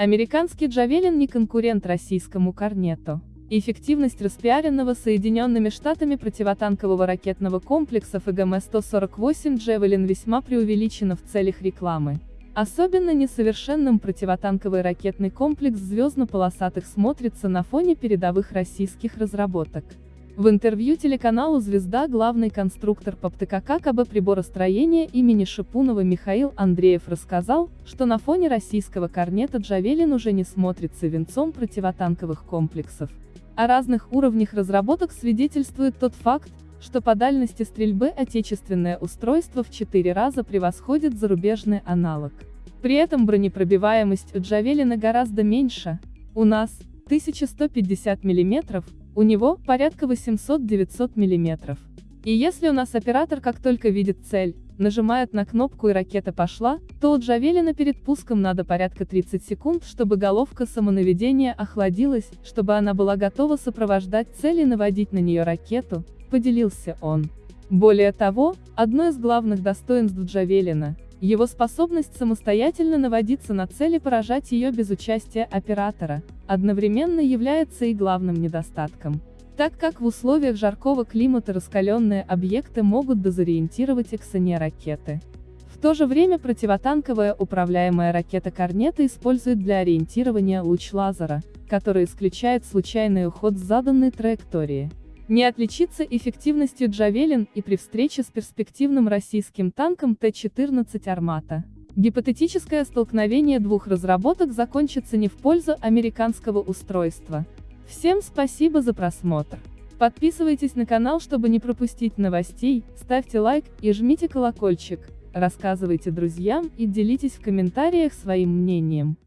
Американский Джавелин не конкурент российскому Корнету. Эффективность распиаренного Соединенными Штатами противотанкового ракетного комплекса ФГМ-148 Джавелин весьма преувеличена в целях рекламы. Особенно несовершенным противотанковый ракетный комплекс звездно-полосатых смотрится на фоне передовых российских разработок. В интервью телеканалу «Звезда» главный конструктор по ПТКК КБ приборостроения имени Шипунова Михаил Андреев рассказал, что на фоне российского корнета «Джавелин» уже не смотрится венцом противотанковых комплексов. О разных уровнях разработок свидетельствует тот факт, что по дальности стрельбы отечественное устройство в 4 раза превосходит зарубежный аналог. При этом бронепробиваемость у «Джавелина» гораздо меньше, у нас, 1150 мм, у него порядка 800-900 мм. И если у нас оператор как только видит цель, нажимает на кнопку и ракета пошла, то у Джавелина перед пуском надо порядка 30 секунд, чтобы головка самонаведения охладилась, чтобы она была готова сопровождать цель и наводить на нее ракету, поделился он. Более того, одно из главных достоинств Джавелина – его способность самостоятельно наводиться на цель и поражать ее без участия оператора, одновременно является и главным недостатком так как в условиях жаркого климата раскаленные объекты могут дезориентировать эксоне ракеты. В то же время противотанковая управляемая ракета Корнета использует для ориентирования луч лазера, который исключает случайный уход с заданной траектории. Не отличится эффективностью Джавелин и при встрече с перспективным российским танком Т-14 «Армата». Гипотетическое столкновение двух разработок закончится не в пользу американского устройства. Всем спасибо за просмотр. Подписывайтесь на канал, чтобы не пропустить новостей, ставьте лайк и жмите колокольчик, рассказывайте друзьям и делитесь в комментариях своим мнением.